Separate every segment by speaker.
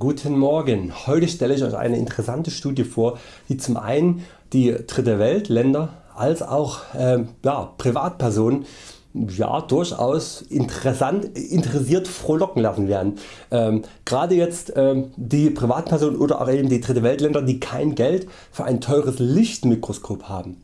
Speaker 1: guten Morgen. Heute stelle ich Euch eine interessante Studie vor, die zum einen die Dritte Welt Länder als auch äh, ja, Privatpersonen ja, durchaus interessant, interessiert frohlocken lassen werden. Ähm, Gerade jetzt ähm, die Privatpersonen oder auch eben die Dritte Welt Länder die kein Geld für ein teures Lichtmikroskop haben.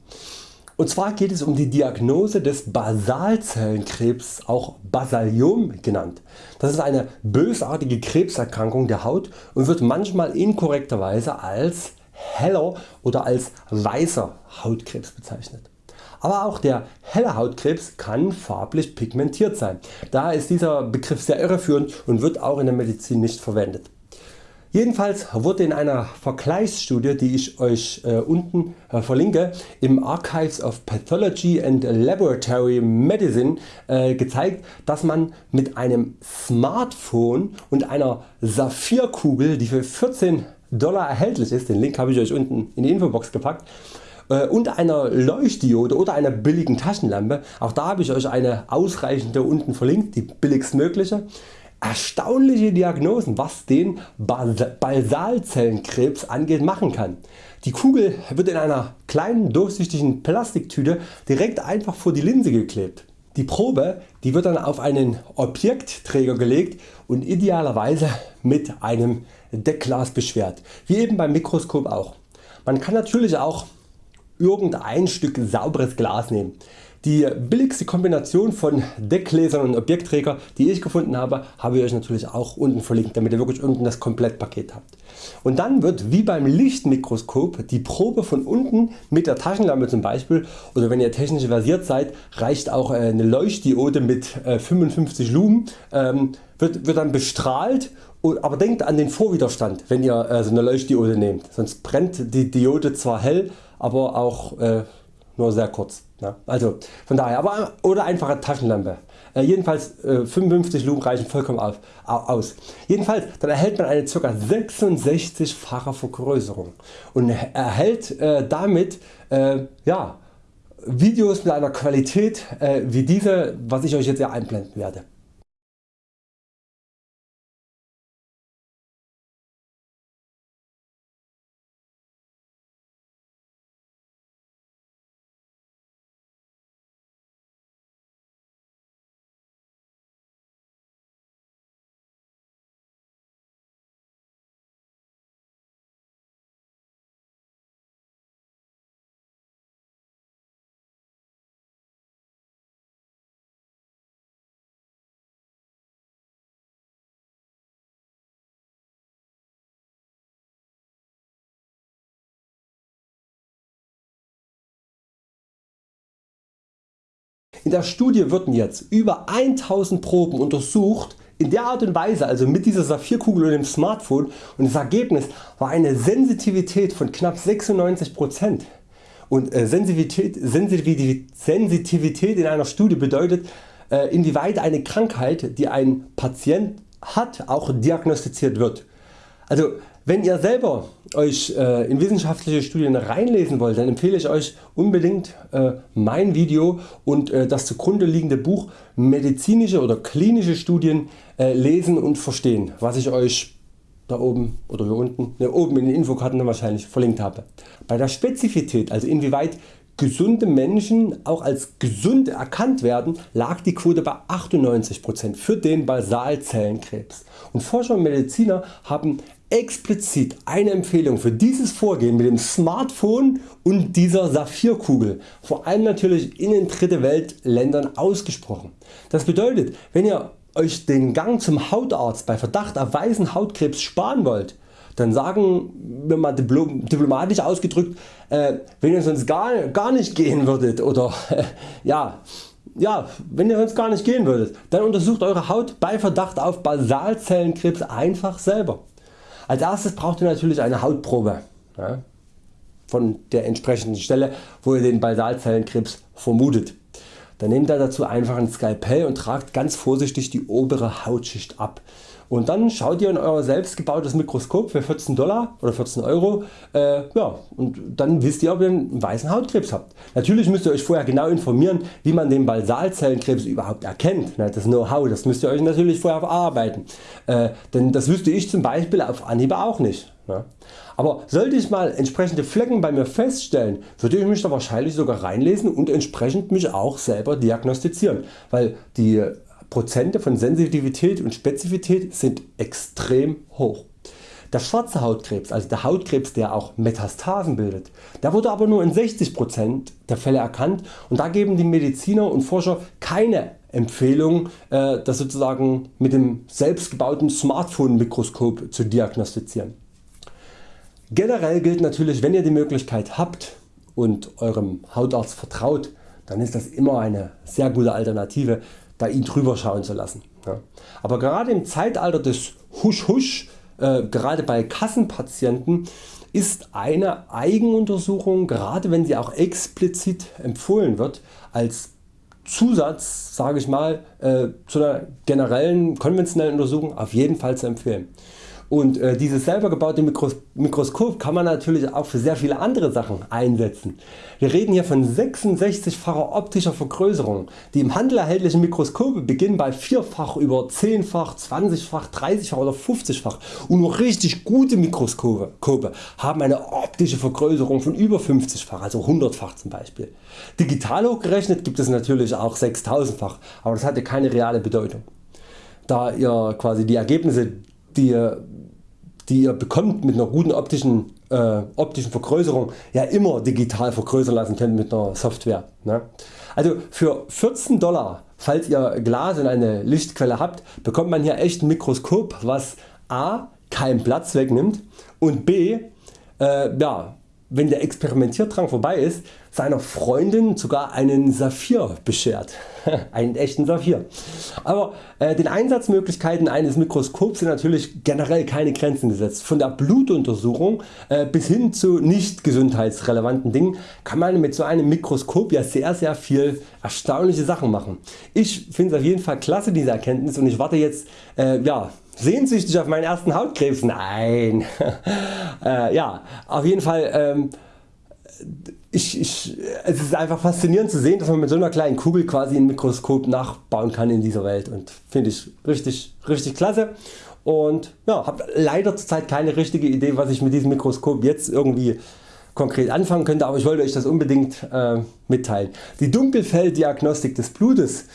Speaker 1: Und zwar geht es um die Diagnose des Basalzellenkrebs, auch Basaliom genannt. Das ist eine bösartige Krebserkrankung der Haut und wird manchmal inkorrekterweise als heller oder als weißer Hautkrebs bezeichnet. Aber auch der helle Hautkrebs kann farblich pigmentiert sein. Daher ist dieser Begriff sehr irreführend und wird auch in der Medizin nicht verwendet. Jedenfalls wurde in einer Vergleichsstudie die ich Euch äh, unten äh, verlinke im Archives of Pathology and Laboratory Medicine äh, gezeigt dass man mit einem Smartphone und einer Saphirkugel die für 14 Dollar erhältlich ist, den Link habe ich Euch unten in die Infobox gepackt, äh, und einer Leuchtdiode oder einer billigen Taschenlampe, auch da habe ich Euch eine ausreichende unten verlinkt, die billigstmögliche, erstaunliche Diagnosen was den Basalzellenkrebs angeht machen kann. Die Kugel wird in einer kleinen durchsichtigen Plastiktüte direkt einfach vor die Linse geklebt. Die Probe die wird dann auf einen Objektträger gelegt und idealerweise mit einem Deckglas beschwert, wie eben beim Mikroskop auch. Man kann natürlich auch irgendein Stück sauberes Glas nehmen. Die billigste Kombination von Deckgläsern und Objektträger die ich gefunden habe, habe ich Euch natürlich auch unten verlinkt, damit ihr wirklich unten das Komplettpaket habt. Und dann wird wie beim Lichtmikroskop die Probe von unten mit der Taschenlampe zum Beispiel oder wenn ihr technisch versiert seid reicht auch äh, eine Leuchtdiode mit 55 äh, Lumen ähm, wird, wird dann bestrahlt aber denkt an den Vorwiderstand wenn ihr äh, so eine Leuchtdiode nehmt, sonst brennt die Diode zwar hell, aber auch nur sehr kurz. Ja, also von daher, aber oder einfache Taschenlampe. Äh, jedenfalls äh, 55 Lumen reichen vollkommen auf, aus. Jedenfalls dann erhält man eine ca. 66fache Vergrößerung und erhält äh, damit äh, ja, Videos mit einer Qualität äh, wie diese was ich Euch jetzt hier einblenden werde. In der Studie wurden jetzt über 1000 Proben untersucht in der Art und Weise also mit dieser Saphirkugel und dem Smartphone und das Ergebnis war eine Sensitivität von knapp 96% und äh, Sensitivität, Sensitivität in einer Studie bedeutet äh, inwieweit eine Krankheit die ein Patient hat auch diagnostiziert wird. Also wenn ihr selber Euch äh, in wissenschaftliche Studien reinlesen wollt, dann empfehle ich Euch unbedingt äh, mein Video und äh, das zugrunde liegende Buch medizinische oder klinische Studien lesen und verstehen, was ich Euch da oben oder hier unten, ne, oben in den Infokarten wahrscheinlich verlinkt habe. Bei der Spezifität, also inwieweit gesunde Menschen auch als gesund erkannt werden, lag die Quote bei 98% für den Basalzellenkrebs und Forscher und Mediziner haben explizit eine Empfehlung für dieses Vorgehen mit dem Smartphone und dieser Saphirkugel vor allem natürlich in den Dritte Welt ausgesprochen. Das bedeutet wenn ihr Euch den Gang zum Hautarzt bei Verdacht auf weißen Hautkrebs sparen wollt, dann sagen wir mal diplomatisch ausgedrückt, äh, wenn ihr sonst gar, gar nicht gehen würdet oder äh, ja, ja, wenn ihr sonst gar nicht gehen würdet, dann untersucht Eure Haut bei Verdacht auf Basalzellenkrebs einfach selber. Als erstes braucht ihr natürlich eine Hautprobe von der entsprechenden Stelle wo ihr den Basalzellenkrebs vermutet. Dann nehmt ihr dazu einfach ein Skalpell und tragt ganz vorsichtig die obere Hautschicht ab und dann schaut ihr in euer selbst gebautes Mikroskop für 14 Dollar oder 14 Euro äh, ja, und dann wisst ihr ob ihr einen weißen Hautkrebs habt. Natürlich müsst ihr Euch vorher genau informieren wie man den Basalzellenkrebs überhaupt erkennt. Das Know-how das müsst ihr Euch natürlich vorher verarbeiten, äh, denn das wüsste ich zum Beispiel auf Anhieb auch nicht. Aber sollte ich mal entsprechende Flecken bei mir feststellen, würde ich mich da wahrscheinlich sogar reinlesen und entsprechend mich auch selber diagnostizieren, weil die Prozente von Sensitivität und Spezifität sind extrem hoch. Der schwarze Hautkrebs, also der Hautkrebs der auch Metastasen bildet, der wurde aber nur in 60% der Fälle erkannt und da geben die Mediziner und Forscher keine Empfehlung äh, das sozusagen mit dem selbstgebauten Smartphone Mikroskop zu diagnostizieren. Generell gilt natürlich wenn ihr die Möglichkeit habt und Eurem Hautarzt vertraut, dann ist das immer eine sehr gute Alternative da ihn drüber schauen zu lassen. Aber gerade im Zeitalter des Husch Husch, äh, gerade bei Kassenpatienten ist eine Eigenuntersuchung, gerade wenn sie auch explizit empfohlen wird, als Zusatz sage ich mal, äh, zu einer generellen konventionellen Untersuchung auf jeden Fall zu empfehlen. Und äh, dieses selber gebaute Mikros Mikroskop kann man natürlich auch für sehr viele andere Sachen einsetzen. Wir reden hier von 66facher optischer Vergrößerung. Die im Handel erhältlichen Mikroskope beginnen bei vierfach über 10fach, 20fach, 30fach oder 50fach und nur richtig gute Mikroskope haben eine optische Vergrößerung von über 50fach, also 100fach zum Beispiel. Digital hochgerechnet gibt es natürlich auch 6000fach, aber das hatte keine reale Bedeutung. Da ihr quasi die Ergebnisse die die ihr bekommt mit einer guten optischen, äh, optischen Vergrößerung ja immer digital vergrößern lassen könnt mit einer Software. Ne? Also für 14 Dollar falls ihr Glas und eine Lichtquelle habt bekommt man hier echt ein Mikroskop was a. keinen Platz wegnimmt und b. Äh, ja, wenn der Experimentierdrang vorbei ist, seiner Freundin sogar einen Saphir beschert. einen echten Saphir. Aber äh, den Einsatzmöglichkeiten eines Mikroskops sind natürlich generell keine Grenzen gesetzt. Von der Blutuntersuchung äh, bis hin zu nicht gesundheitsrelevanten Dingen kann man mit so einem Mikroskop ja sehr sehr viel erstaunliche Sachen machen. Ich finde es auf jeden Fall klasse diese Erkenntnis und ich warte jetzt äh, ja, sehnsüchtig auf meinen ersten Hautkrebs? Nein. äh, ja, auf jeden Fall ähm, ich, ich, es ist einfach faszinierend zu sehen dass man mit so einer kleinen Kugel quasi ein Mikroskop nachbauen kann in dieser Welt und finde ich richtig, richtig klasse und ja, habe leider zurzeit keine richtige Idee was ich mit diesem Mikroskop jetzt irgendwie konkret anfangen könnte, aber ich wollte Euch das unbedingt äh, mitteilen. Die Dunkelfelddiagnostik des Blutes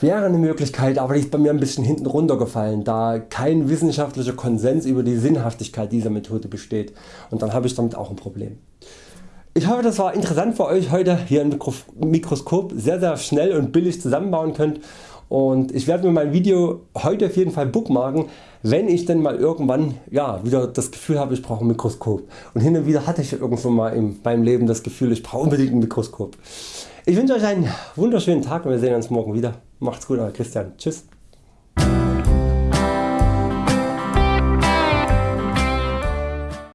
Speaker 1: wäre eine Möglichkeit, aber die ist bei mir ein bisschen hinten runtergefallen, da kein wissenschaftlicher Konsens über die Sinnhaftigkeit dieser Methode besteht und dann habe ich damit auch ein Problem. Ich hoffe das war interessant für Euch heute hier ein Mikroskop sehr sehr schnell und billig zusammenbauen könnt und ich werde mir mein Video heute auf jeden Fall bookmarken wenn ich denn mal irgendwann ja, wieder das Gefühl habe ich brauche ein Mikroskop und hin und wieder hatte ich irgendwo mal in meinem Leben das Gefühl ich brauche unbedingt ein Mikroskop. Ich wünsche Euch einen wunderschönen Tag und wir sehen uns morgen wieder. Macht's gut Euer Christian. Tschüss.